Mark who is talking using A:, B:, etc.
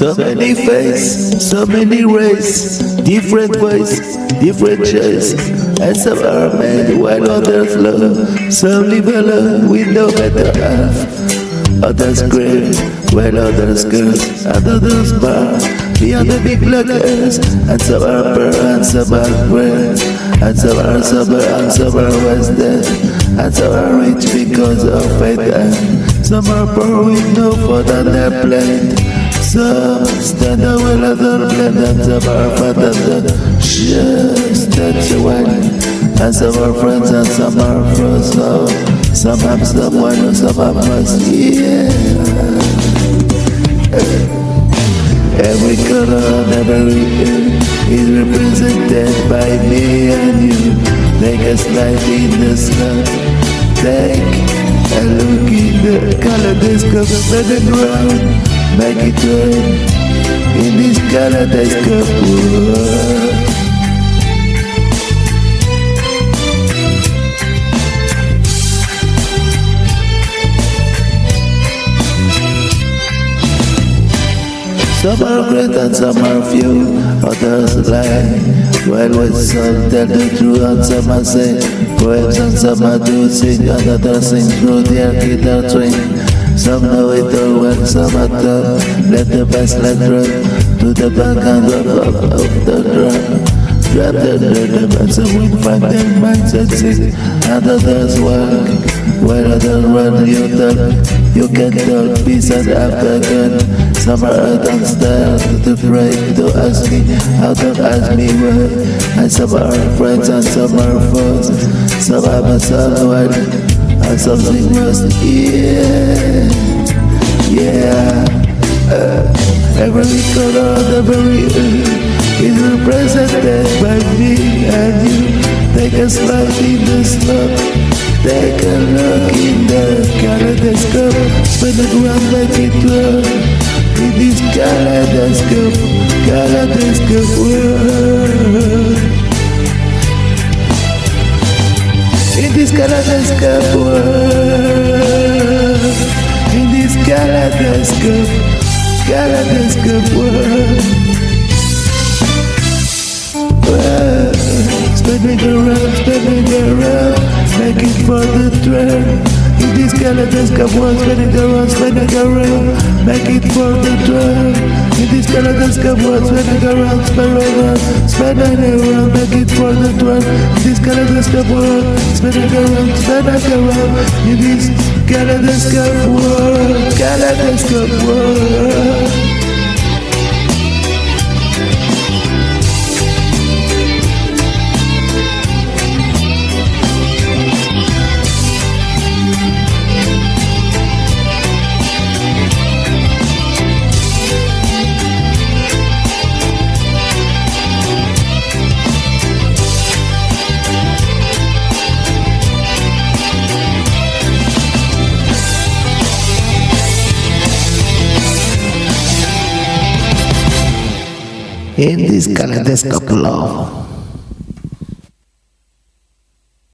A: So many faces, so many rays, different ways, different shades. And some are made while others love. Some live alone with no better half. Others grave while others curse, and others bar beyond the big blockers. And some are poor and some are great. And some are sober and some are wasted. And some are rich because of faith. And some are poor with no food on their plate. Some stand away like the blend and some are fat and some are friends and some have someone and some have us. Every color and every ear is represented by me and you. Take a slide in the sky. Take a look in the kaleidoscope the ground. Make it rain in this discover world. Some are great and some are few, others lie. While with some tell the truth and some are say poems and some are do sing and others sing through their guitar string. Some know it all well, some are tough. Let the bass let run to the back and the up, of the drum. Drop the rhythm and some will find their minds at sing and others work. While others run, you talk, you can talk peace and after again. some are out and start to pray to ask me how to ask me why And some are friends and some are foes Some have a someone and something must Yeah, yeah. Uh, Every color, every earth is represented by me and you. Take a slide in the snow Take a look in the kaleidoscope. Spin the ground like it was in this kaleidoscope, kaleidoscope world. In this kaleidoscope world. In this kaleidoscope, kaleidoscope world. world. Spinning around, spinning around, making for the thread. In this kaleidoscope world, spinning around, spinning around, make it for the twelve. In this kaleidoscope world, spinning around, spinning around, spinning around, make it for the twelve. In this kaleidoscope world, spinning around, spinning around. In this kaleidoscope world, kaleidoscope world. In this kaleidoscope love.